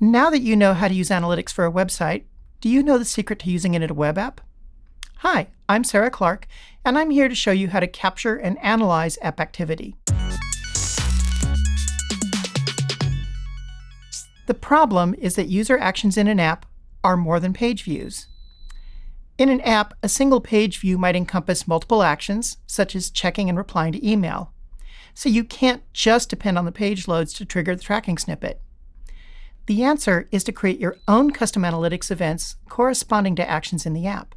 Now that you know how to use analytics for a website, do you know the secret to using it in a web app? Hi, I'm Sarah Clark, and I'm here to show you how to capture and analyze app activity. The problem is that user actions in an app are more than page views. In an app, a single page view might encompass multiple actions, such as checking and replying to email. So you can't just depend on the page loads to trigger the tracking snippet. The answer is to create your own custom analytics events corresponding to actions in the app.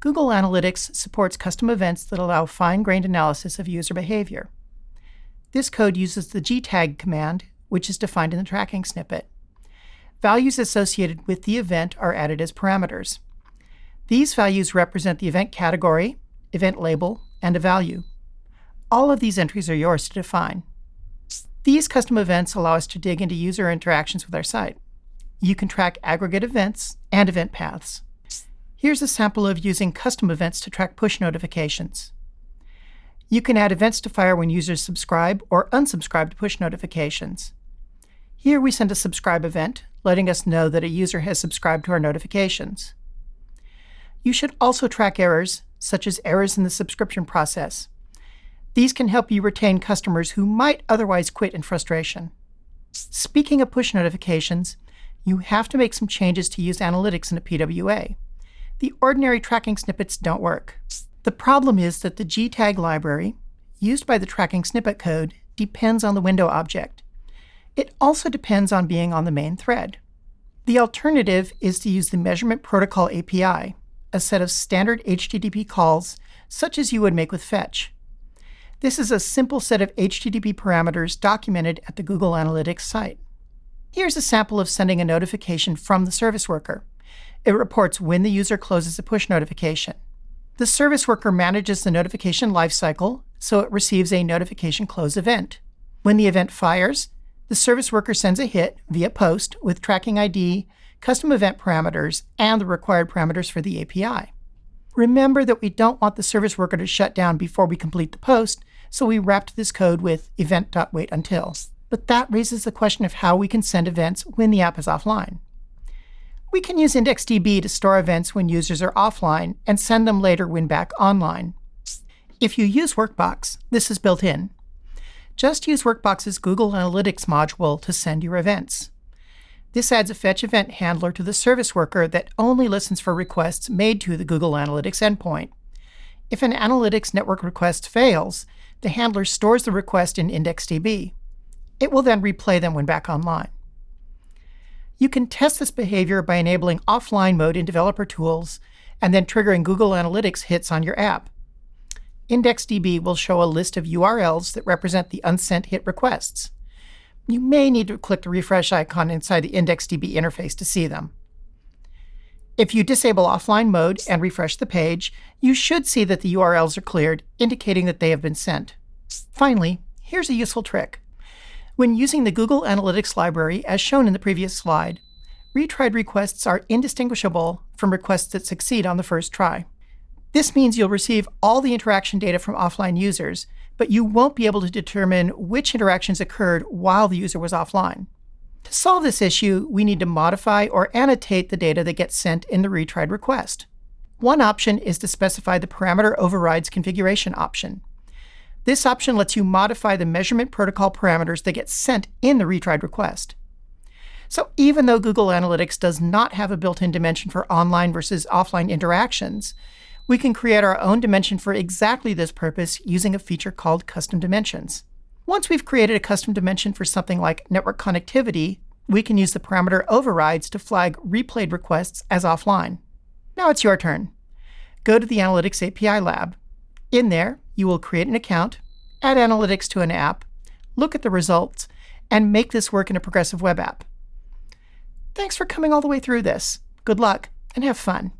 Google Analytics supports custom events that allow fine-grained analysis of user behavior. This code uses the gtag command, which is defined in the tracking snippet. Values associated with the event are added as parameters. These values represent the event category, event label, and a value. All of these entries are yours to define. These custom events allow us to dig into user interactions with our site. You can track aggregate events and event paths. Here's a sample of using custom events to track push notifications. You can add events to fire when users subscribe or unsubscribe to push notifications. Here we send a subscribe event, letting us know that a user has subscribed to our notifications. You should also track errors, such as errors in the subscription process. These can help you retain customers who might otherwise quit in frustration. Speaking of push notifications, you have to make some changes to use analytics in a PWA. The ordinary tracking snippets don't work. The problem is that the gtag library, used by the tracking snippet code, depends on the window object. It also depends on being on the main thread. The alternative is to use the Measurement Protocol API, a set of standard HTTP calls, such as you would make with Fetch. This is a simple set of HTTP parameters documented at the Google Analytics site. Here's a sample of sending a notification from the service worker. It reports when the user closes a push notification. The service worker manages the notification lifecycle, so it receives a notification close event. When the event fires, the service worker sends a hit via post with tracking ID, custom event parameters, and the required parameters for the API. Remember that we don't want the service worker to shut down before we complete the post, so we wrapped this code with event.waitUntil. But that raises the question of how we can send events when the app is offline. We can use IndexedDB to store events when users are offline and send them later when back online. If you use Workbox, this is built in. Just use Workbox's Google Analytics module to send your events. This adds a fetch event handler to the service worker that only listens for requests made to the Google Analytics endpoint. If an Analytics network request fails, the handler stores the request in IndexedDB. It will then replay them when back online. You can test this behavior by enabling offline mode in developer tools and then triggering Google Analytics hits on your app. IndexedDB will show a list of URLs that represent the unsent hit requests you may need to click the refresh icon inside the IndexedDB interface to see them. If you disable offline mode and refresh the page, you should see that the URLs are cleared, indicating that they have been sent. Finally, here's a useful trick. When using the Google Analytics library, as shown in the previous slide, retried requests are indistinguishable from requests that succeed on the first try. This means you'll receive all the interaction data from offline users, but you won't be able to determine which interactions occurred while the user was offline. To solve this issue, we need to modify or annotate the data that gets sent in the retried request. One option is to specify the parameter overrides configuration option. This option lets you modify the measurement protocol parameters that get sent in the retried request. So even though Google Analytics does not have a built-in dimension for online versus offline interactions, we can create our own dimension for exactly this purpose using a feature called custom dimensions. Once we've created a custom dimension for something like network connectivity, we can use the parameter overrides to flag replayed requests as offline. Now it's your turn. Go to the Analytics API lab. In there, you will create an account, add analytics to an app, look at the results, and make this work in a progressive web app. Thanks for coming all the way through this. Good luck, and have fun.